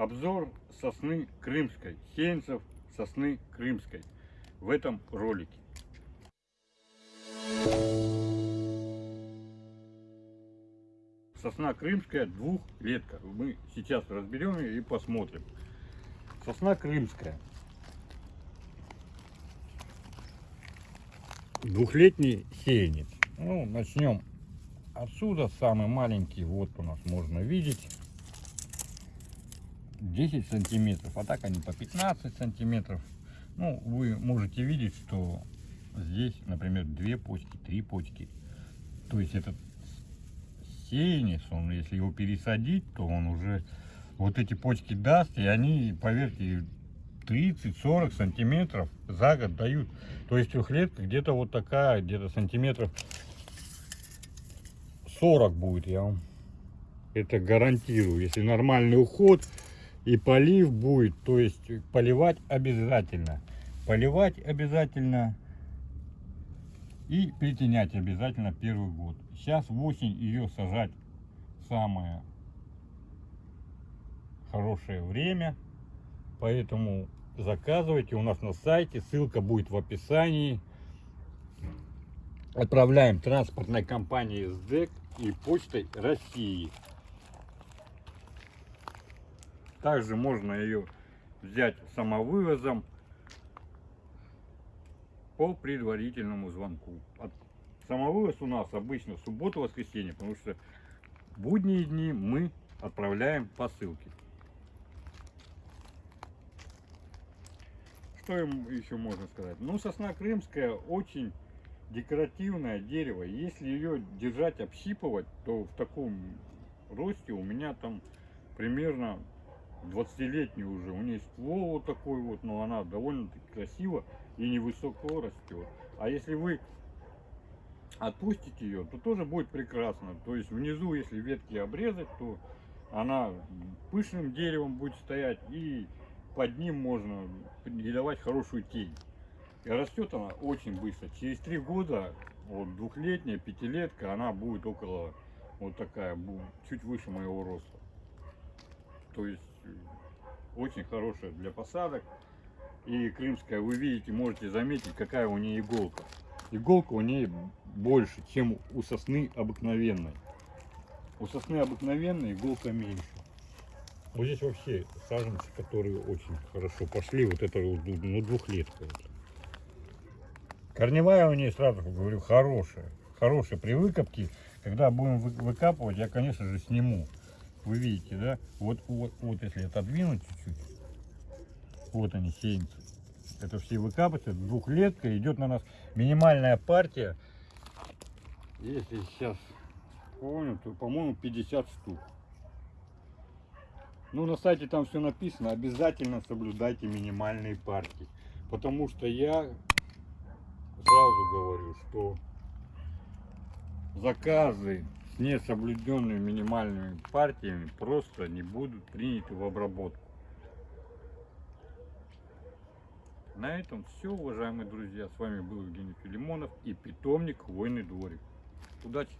Обзор сосны крымской, сеянцев сосны крымской в этом ролике. Сосна крымская двухлетка. Мы сейчас разберем ее и посмотрим. Сосна крымская. Двухлетний сеянец. Ну, начнем отсюда. Самый маленький, вот у нас можно видеть. 10 сантиметров, а так они по 15 сантиметров. Ну, вы можете видеть, что здесь, например, две почки, три почки. То есть этот сеянец, он, если его пересадить, то он уже вот эти почки даст, и они, поверьте, 30-40 сантиметров за год дают. То есть трехлетка где-то вот такая, где-то сантиметров 40 будет, я вам это гарантирую. Если нормальный уход и полив будет, то есть поливать обязательно. Поливать обязательно и притенять обязательно первый год. Сейчас в осень ее сажать самое хорошее время. Поэтому заказывайте у нас на сайте. Ссылка будет в описании. Отправляем транспортной компании СДЭК и почтой России. Также можно ее взять самовывозом по предварительному звонку. Самовывоз у нас обычно субботу-воскресенье, потому что будние дни мы отправляем посылки. Что им еще можно сказать? Ну, сосна крымская очень декоративное дерево. Если ее держать, общипывать, то в таком росте у меня там примерно 20-летний уже. У нее ствол вот такой вот, но она довольно-таки красиво и невысоко растет. А если вы отпустите ее, то тоже будет прекрасно. То есть внизу, если ветки обрезать, то она пышным деревом будет стоять и под ним можно не давать хорошую тень. И растет она очень быстро. Через три года, вот двухлетняя, пятилетка, она будет около вот такая, чуть выше моего роста. То есть очень хорошая для посадок. И крымская, вы видите, можете заметить, какая у нее иголка. Иголка у нее больше, чем у сосны обыкновенной. У сосны обыкновенной иголка меньше. Вот здесь вообще саженцы, которые очень хорошо пошли. Вот это ну, двухлетка. Корневая у нее, сразу говорю, хорошая. Хорошая. При выкопке, когда будем выкапывать, я, конечно же, сниму. Вы видите, да? Вот, вот, вот если отодвинуть чуть-чуть. Вот они, сеянцы. Это все выкапываются. Двухлетка идет на нас минимальная партия. Если сейчас помню, то, по-моему, 50 штук. Ну, на сайте там все написано. Обязательно соблюдайте минимальные партии. Потому что я сразу говорю, что заказы с несоблюденными минимальными партиями просто не будут приняты в обработку. На этом все, уважаемые друзья. С вами был Евгений Филимонов и питомник Хвойный дворик. Удачи!